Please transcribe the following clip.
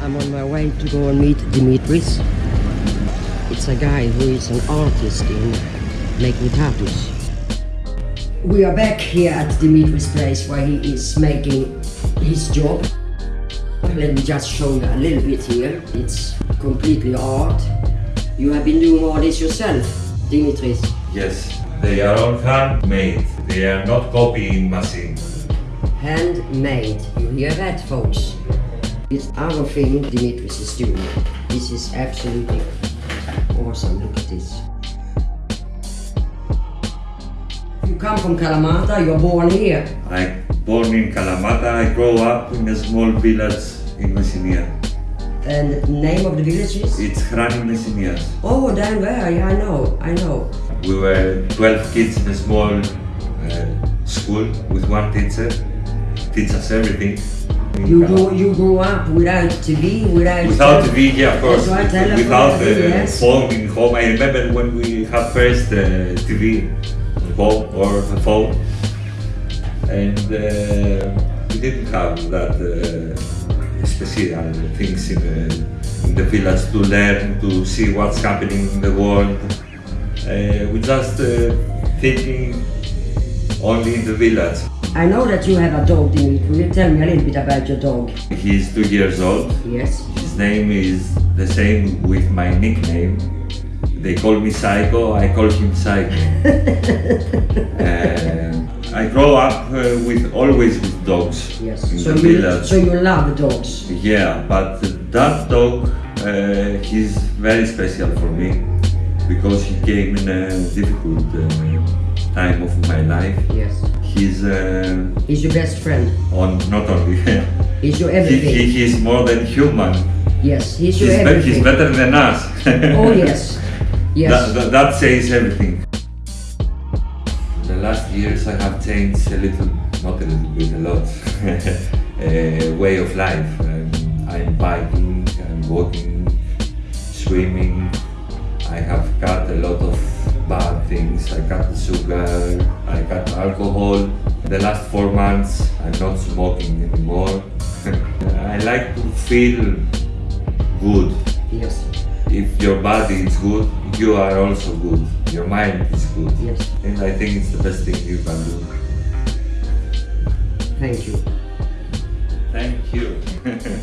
I'm on my way to go and meet Dimitris. It's a guy who is an artist in making tattoos. We are back here at Dimitris' place where he is making his job. Let me just show you a little bit here. It's completely art. You have been doing all this yourself, Dimitris. Yes, they are all handmade. They are not copying machine. Handmade. You hear that, folks? It's our thing Dimitris is doing. This is absolutely awesome. Look at this. You come from Kalamata, you're born here. I born in Kalamata. I grow up in a small village in Messinia. And the name of the village is? It's Hrani Messinias. Oh, down there, yeah, I know, I know. We were 12 kids in a small uh, school with one teacher. Teach us everything. You grew, you grew up without TV, without... Without TV, yeah, of course. Telephone, Without uh, yes. phone in home. I remember when we had first uh, TV home or a phone, and uh, we didn't have that uh, special things in the, in the village to learn, to see what's happening in the world. Uh, we just uh, thinking only in the village. I know that you have a dog, Dimitri. Will you tell me a little bit about your dog? He's two years old. Yes. His name is the same with my nickname. They call me Psycho, I call him Psycho. Uh, I grow up uh, with always with dogs Yes. in So the you, village. so you love dogs. Yeah, but that dog, uh, he's very special for me because he came in a difficult uh, time of my life. Yes. He's uh, He's your best friend. on not only He's your he, everything. he, he's more than human. Yes, he's your He's, be- everything. he's better than us. Oh yes. Yes. That, that, that says everything. The last years I have changed a little, not a little bit, a lot, uh, way of life. Um, I'm biking, I'm walking, swimming. I have cut a lot of bad things. I cut sugar, I cut alcohol. The last four months I'm not smoking anymore. I like to feel good Yes. if your body is good, you are also good. Your mind is good. Yes. And I think it's the best thing you can do. Thank you. Thank you.